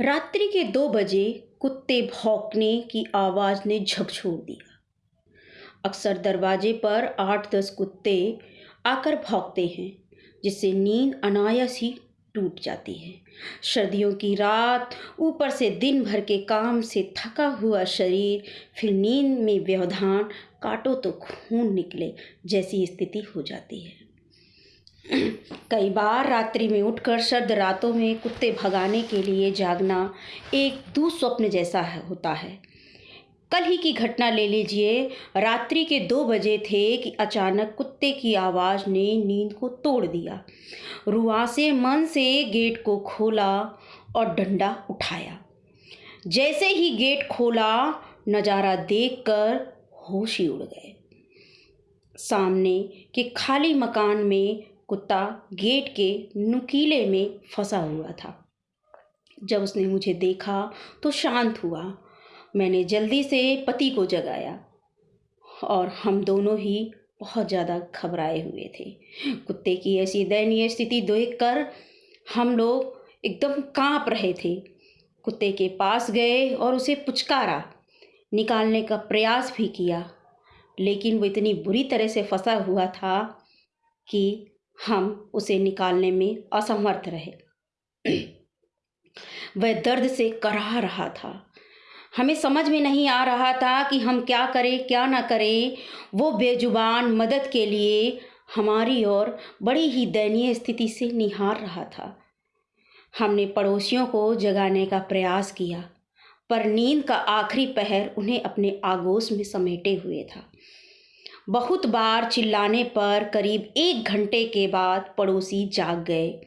रात्रि के दो बजे कुत्ते भौंकने की आवाज़ ने झकझोर दिया। अक्सर दरवाजे पर आठ दस कुत्ते आकर भौंकते हैं, जिससे नींद अनायास ही टूट जाती है। सर्दियों की रात, ऊपर से दिन भर के काम से थका हुआ शरीर, फिर नींद में व्यवधान, काटो तो खून निकले जैसी स्थिति हो जाती है। कई बार रात्रि में उठकर सर्द रातों में कुत्ते भगाने के लिए जागना एक दुस्वप्न जैसा है, होता है। कल ही की घटना ले लीजिए। रात्रि के दो बजे थे कि अचानक कुत्ते की आवाज़ ने नींद को तोड़ दिया। रुआसे मन से गेट को खोला और डंडा उठाया। जैसे ही गेट खोला, नज़ारा देखकर होश ही उड़ गए। सामने के खाली मकान में कुत्ता गेट के नुकीले में फंसा हुआ था। जब उसने मुझे देखा तो शांत हुआ। मैंने जल्दी से पति को जगाया और हम दोनों ही बहुत ज़्यादा घबराए हुए थे। कुत्ते की ऐसी दयनीय स्थिति देखकर हम लोग एकदम काँप रहे थे। कुत्ते के पास गए और उसे पुचकारा, निकालने का प्रयास भी किया, लेकिन वो इतनी बुरी तरह से फंसा हुआ था कि हम उसे निकालने में असमर्थ रहे। वह दर्द से कराह रहा था। हमें समझ में नहीं आ रहा था कि हम क्या करें, क्या ना करें। वो बेजुबान मदद के लिए हमारी ओर बड़ी ही दयनीय स्थिति से निहार रहा था। हमने पड़ोसियों को जगाने का प्रयास किया, पर नींद का आखिरी पहर उन्हें अपने आगोश में समेटे हुए था। बहुत बार चिल्लाने पर करीब एक घंटे के बाद पड़ोसी जाग गए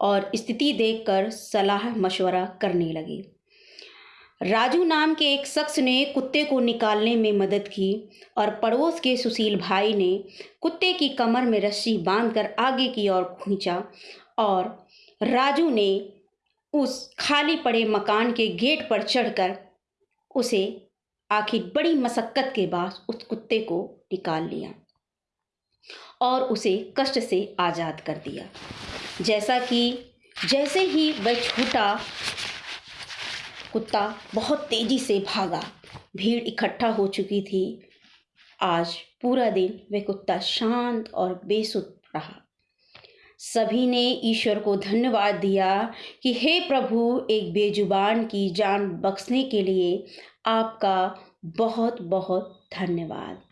और स्थिति देखकर सलाह मशवरा करने लगे। राजू नाम के एक शख्स ने कुत्ते को निकालने में मदद की और पड़ोस के सुशील भाई ने कुत्ते की कमर में रस्सी बांधकर आगे की ओर खींचा और राजू ने उस खाली पड़े मकान के गेट पर चढ़कर उसे आखिर बड़ी मशक्क़त के बाद उस कुत्ते को निकाल लिया और उसे कष्ट से आज़ाद कर दिया। जैसा कि, जैसे ही वह छूटा कुत्ता बहुत तेज़ी से भागा, भीड़ इकट्ठा हो चुकी थी। आज पूरा दिन वह कुत्ता शांत और बेसुध रहा। सभी ने ईश्वर को धन्यवाद दिया कि हे प्रभु, एक बेजुबान की जान बख्शने के लिए आपका बहुत बहुत धन्यवाद।